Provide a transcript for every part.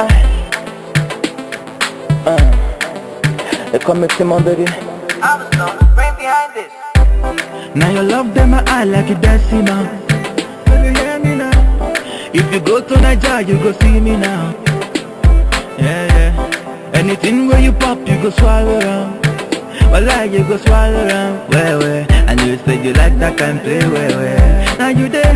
Uh, they call me Timon, baby. I was the brain behind this. Now you love them, I eye like a dancing now. Can you hear me now? If you go to Nigeria, you go see me now. Yeah, yeah. Anything where you pop, you go swallow around. Well, like you go swallow around. Well, well. And you say you like that kind play, well, well. Now you dey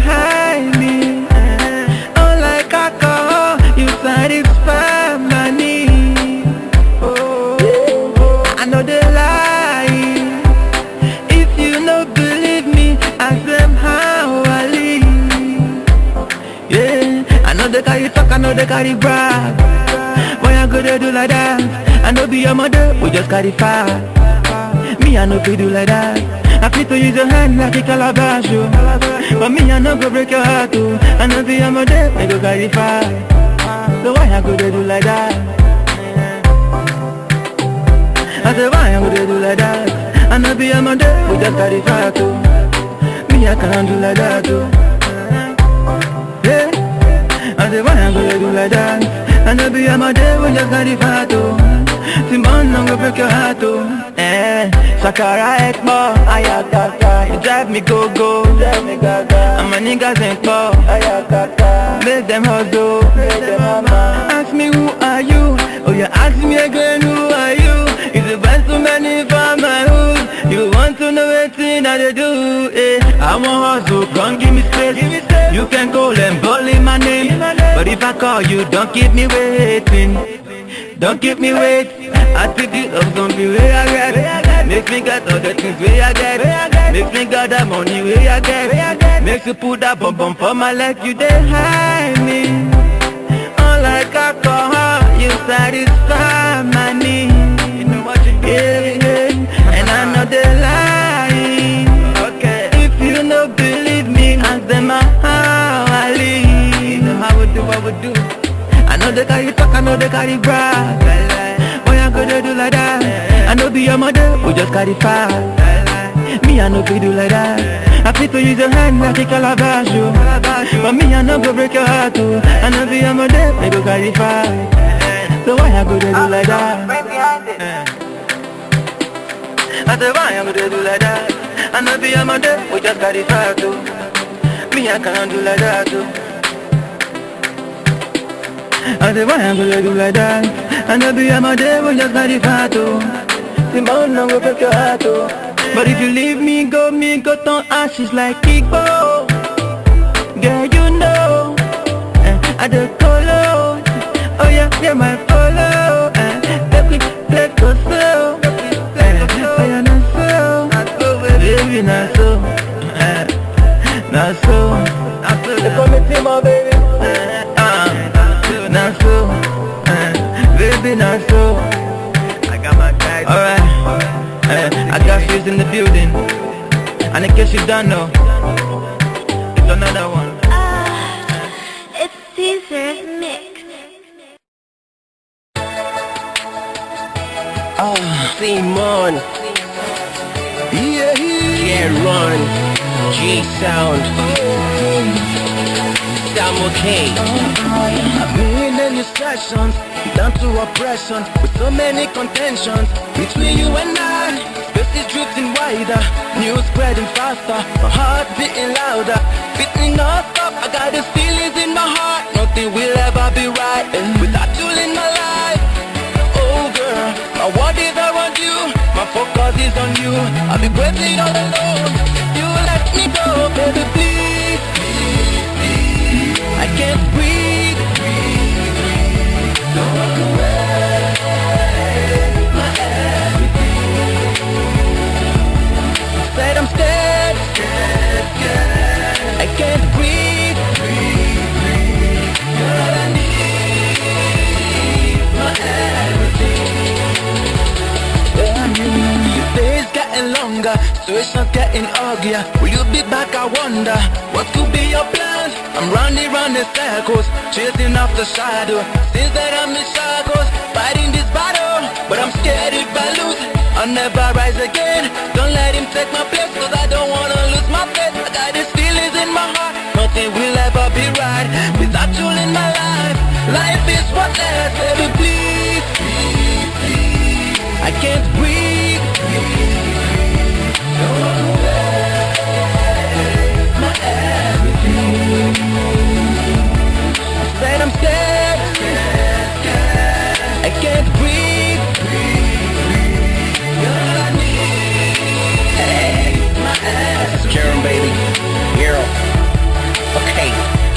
know they carry brag. Why I go they do like that? I know be your mother, we just carry fire. Me, I know fi do like that. I fit to use your hand like a calabash, oh. But me, I know go break your heart, oh. I know be your mother, we go carry fire. So why I go they do like that? I say why go they do like that? I know be your mother, we just carry fire, too. Oh. Me, I can't do like that, too. We just carry fire, too. Simon, I'm gonna break your heart, too. Eh, Sakara Ekbo, Ayakaka You drive me go-go, drive me gaga And my niggas ain't po, Ayakaka Make them hustle, Ask me who are you, oh you ask me again who are you? It's the best too many for my hood. You want to know everything that they do, eh? I want hustle, come give me space. You can call and bully my name But if I call you, don't keep me waiting. Don't keep me wait I think you love gonna be where I get Make me get all the things where I get Make me get that money where I get Makes you put that bum bum for my leg You dey hide me. Unlike alcohol You satisfy my need yeah. And I know they lying okay. If you no believe me Ask them how do, I know they carry talk, I know they carry brag. Boy, I go they do like that. I know be your mother, we just carry fire Me, I know we do like that. I fit to use your hand like a calabash, yo. But me, I know go break your heart, too I know be your mother, we go carry fire So why I go they do like that? I say why I go they do like that? I know be your mother, we just carry fire, too Me, I can't do like that, too I say why I'm gonna do like that I know be my day when just got the fat oh Simone no go break your heart oh But if you leave me go me go turn ashes like Igbo Girl you know eh, I the color Oh yeah yeah my follow eh, Let me let go slow Oh yeah not so Baby not so eh, Not so. They call me Timo baby. Eh, not so, uh, baby, not so. I got my guys. Alright, uh, I got shoes in the building. And in case you don't know, it's another one. It's Caesar's mix. Oh, Simon, Yeah, Get Run, G Sound, Sam okay. I've your sessions, down to oppression, with so many contentions between you and I. Space is drifting wider, news spreading faster, my heart beating louder, beating non-stop. I got these feelings in my heart, nothing will ever be right without you in my situation's getting uglier. Will you be back? I wonder. What could be your plans? I'm running round in circles, chasing after the shadow. Since that I'm in shackles, fighting this battle. But I'm scared if I lose, I'll never rise again. Don't let him take my place, cause I don't wanna lose my faith. I got these feelings in my heart, nothing will ever be right without you in my life. Life is what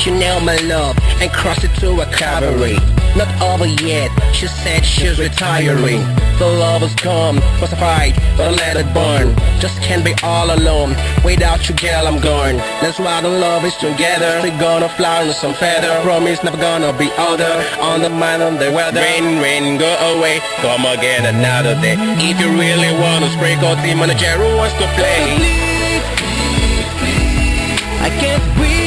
Chanel, my love, and cross it to a cabaret. Not over yet, she said she's retiring. The love has come, was a fight, but I let it burn. Just can't be all alone. Without you, girl, I'm gone. That's why the love is together. We gonna fly on some feather. Promise never gonna be other. On the mind, on the weather. Rain, rain, go away. Come again another day. If you really wanna sprinkle, team manager wants to play. I can't breathe.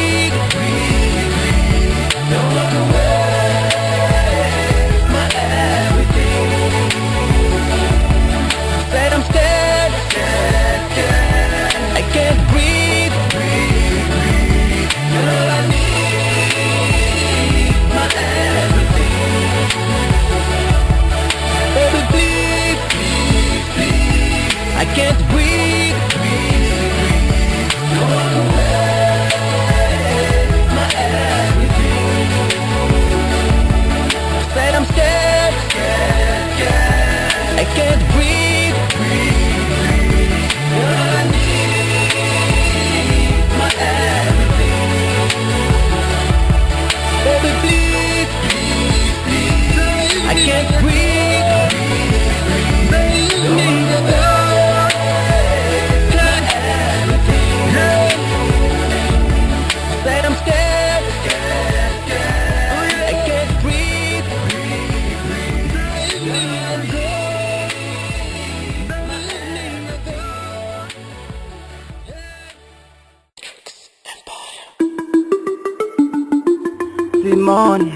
Simon.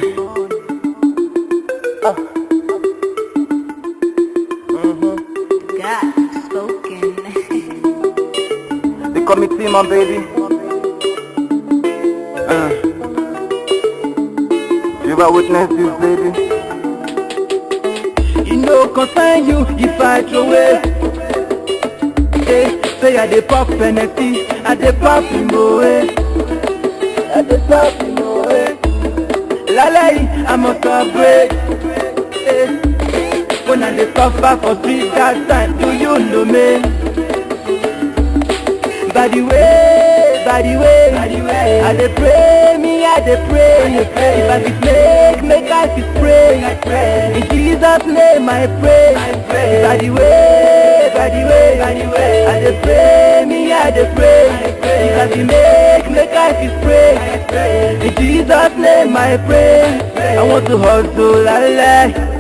Oh. Mm-hmm. God spoken. They call me Simon, baby. Uh. You ever witness this, baby? You know, concern you if I throw away. Hey, say I dey pop Hennessy, I dey pop Imoe. Eh. I dey pop Imoe. Lálẹ́ yìí, celebrate. Hey. When I dey suffer for street that time, do you know me? By the way, by the way, I dey pray, me I dey pray. If I fit make, make I fit pray. In Jesus' name I pray. By the way, by the way, by the way, I dey pray, me I dey pray. If I fit make, make I pray. In Jesus' name I pray. I want to hustle, la la.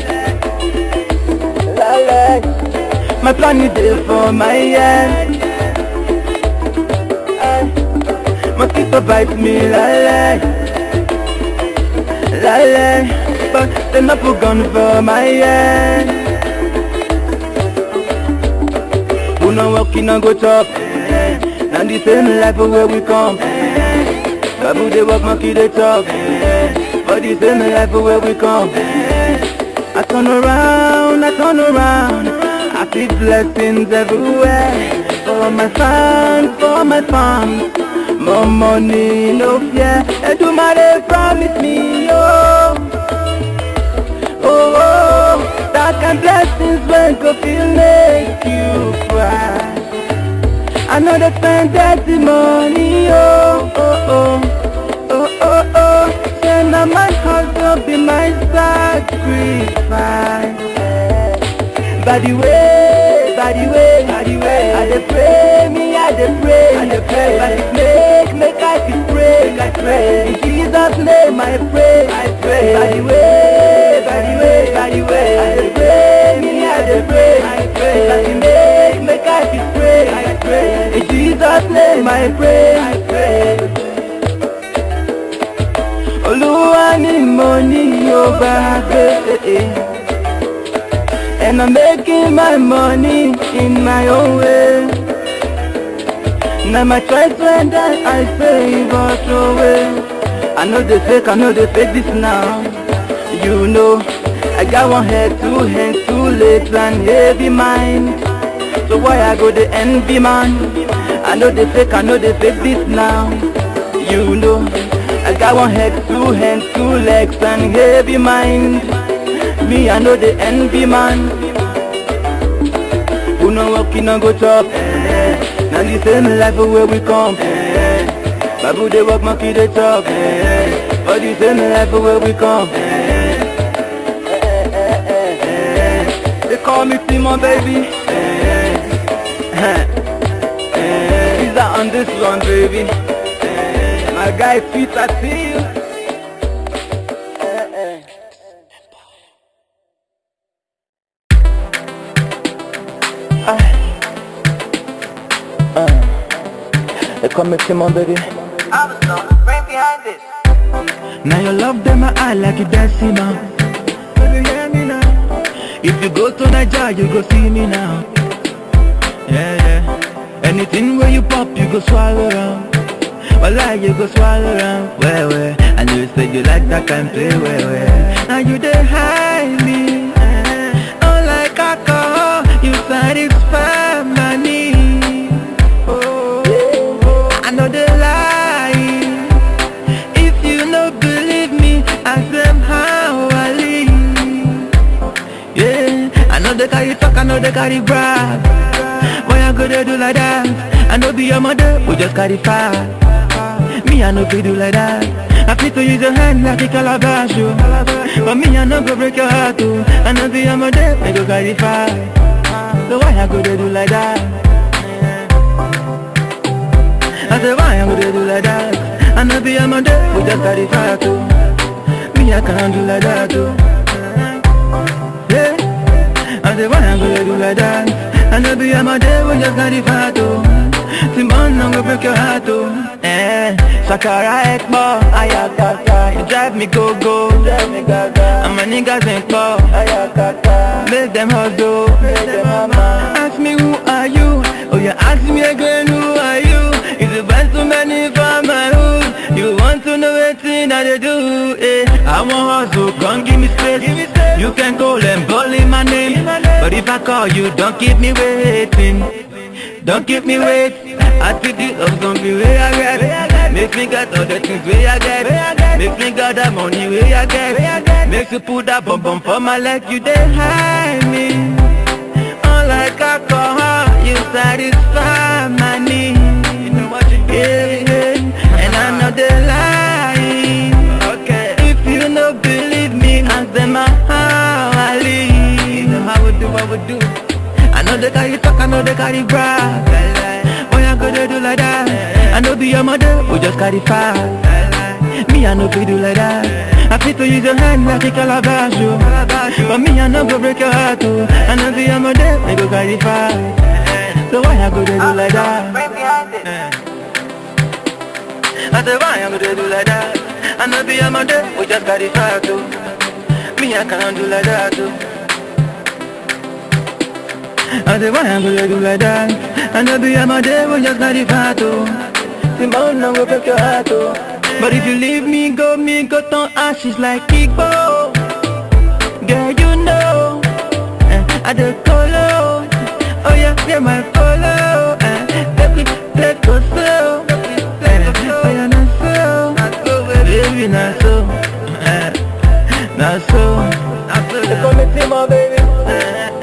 My plan is there for my end. Eh. Mosquito bite me, lale. Lale. But they not put gun for my end. Who no working and go chop? And the same life where we come. Babu they work, monkey they. Eh. For the same life where we come. I turn around, I turn around. I see blessings everywhere. For my fans, for my fans More money, no fear. Edumare promise me, oh. Oh, oh That kind blessings when go feel I know they spend dirty money, oh, oh, oh Oh, oh, oh Say now my hustle be my sacrifice. By the way, by the way, by the way. I dey pray, me I dey pray I dey pray, by the make, make I fit pray I pray, in Jesus name I pray I pray, by the way, Jesus name I pray I pray Olúwa ni mo ní yóò bá. And I'm making my money in my own way. Now my choice when that I favor throw away. I know they fake, I know they fake this now. You know, I got one head, two hands, two legs, and heavy mind. So why I go the envy man? I know they fake, I know they fake this now. You know, I got one head, two hands, two legs, and heavy mind. Me, I know the envy man. Who no work, no go chop. Eh. Now the same life where we come. Eh. Babu they work, monkey they chop. Eh. But the same life where we come. Eh. They call me Timon, baby. On this one, baby. Eh. My guy, sweet, I see you. Eh, eh. They call me Timon, baby. I was on the brain behind this. Now you love them, I eye like you dancing now. Me. If you go to Nigeria, you go see me now. Yeah, yeah. Anything where you pop, you go swallow around. Well, like you go swallow around. Well, well. And you say you like that kind play, well, well. Now you dey hide me. Oh, like alcohol, you satisfy my need. Oh, I know they lie. If you no believe me, ask them how I live. Yeah, I know they carry talk, I know they carry brag. I go they do like that? I know be your mother, we just carry fire. Me, I know they do like that. I fit to use your hand like a calabash, yo. But me, I know go break your heart, too. I know be your mother, we go carry fire. So why I go they do like that? I say why I'm gonna do like that I know be a man there, we just carry fire too Me I can't do like that too Yeah I say why I'm gonna do like that I know be a man there, we just carry fire too Simon, I'm gonna break your heart too Eh, Sakara Ekbo, Ayakata You drive me go-go. Drive me gaga And my niggas ain't poor Ayakata Make them hustle. Make them mama Ask me who are you? Oh yeah, ask me again who are you? Is the best too many for my hood You want to know everything that they do eh. I want hustle, come give me space. You can call and bully my name But if I call you, don't keep me waiting. Don't keep me waiting I think this love gonna be where I get Make me get all the things where I get Make me got that money where I get Makes you put that bum bum for my leg You dey hide me. Unlike alcohol You satisfy my need. Yeah. We do I know they carry talk, I know they carry brag Why I go they do like that? I know be your mother, we just carry fire Me I know we do like that I fit to use your hand like a calabash yo. But me I know go break your heart too I know be your mother, we go carry fire So why I go they do like the that? I say why I go they do like that? I know be your mother, we just carry fire too Me I can't do like that too not the fat too Simone no go break your heart too But if you leave me go, me go turn ashes like Igbo. Girl you know eh, I the colo Oh yeah, yeah my colo eh, Baby, play go slow eh, Oh yeah, not so Baby, not so eh, Not so They call me Timo, baby. Uh,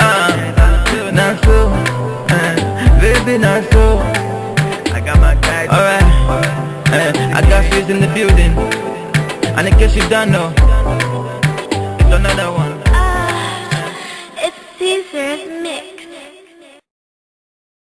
not I got my Alright. Eh, I got fizz in the building. And in case you don't know It's another